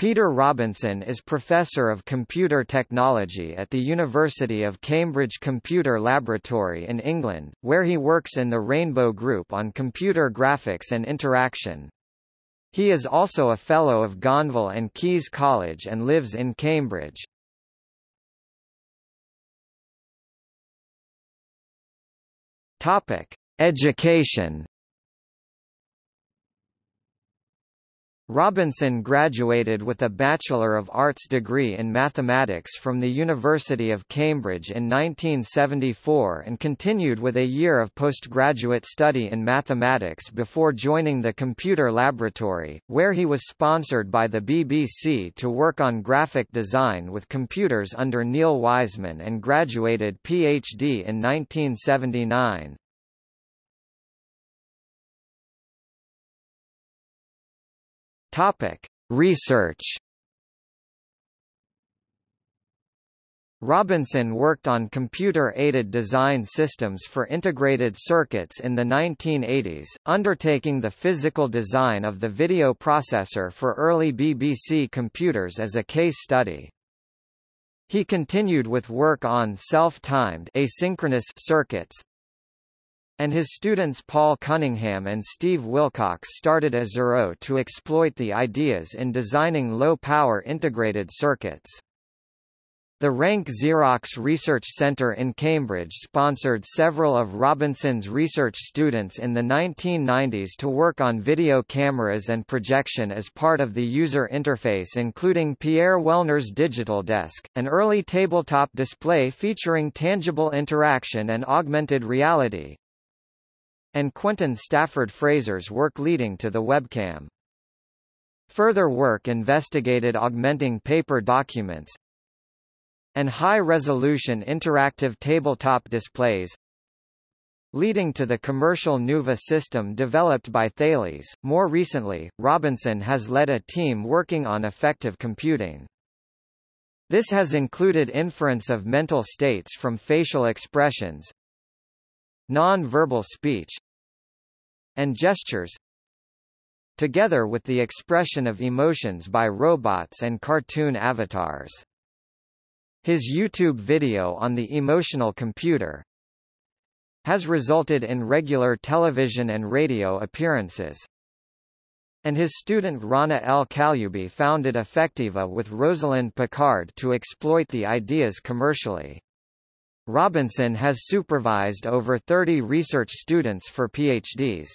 Peter Robinson is Professor of Computer Technology at the University of Cambridge Computer Laboratory in England, where he works in the Rainbow Group on computer graphics and interaction. He is also a Fellow of Gonville and Caius College and lives in Cambridge. Education. Robinson graduated with a Bachelor of Arts degree in mathematics from the University of Cambridge in 1974 and continued with a year of postgraduate study in mathematics before joining the Computer Laboratory, where he was sponsored by the BBC to work on graphic design with computers under Neil Wiseman and graduated PhD in 1979. Topic: Research. Robinson worked on computer-aided design systems for integrated circuits in the 1980s, undertaking the physical design of the video processor for early BBC computers as a case study. He continued with work on self-timed asynchronous circuits, and his students Paul Cunningham and Steve Wilcox started Azuro to exploit the ideas in designing low-power integrated circuits. The Rank Xerox Research Center in Cambridge sponsored several of Robinson's research students in the 1990s to work on video cameras and projection as part of the user interface including Pierre Wellner's Digital Desk, an early tabletop display featuring tangible interaction and augmented reality and Quentin Stafford Fraser's work leading to the webcam. Further work investigated augmenting paper documents and high-resolution interactive tabletop displays leading to the commercial Nuva system developed by Thales. More recently, Robinson has led a team working on affective computing. This has included inference of mental states from facial expressions, non-verbal speech, and gestures together with the expression of emotions by robots and cartoon avatars. His YouTube video on the emotional computer has resulted in regular television and radio appearances. And his student Rana El Kaliouby founded Affectiva with Rosalind Picard to exploit the ideas commercially. Robinson has supervised over 30 research students for PhDs.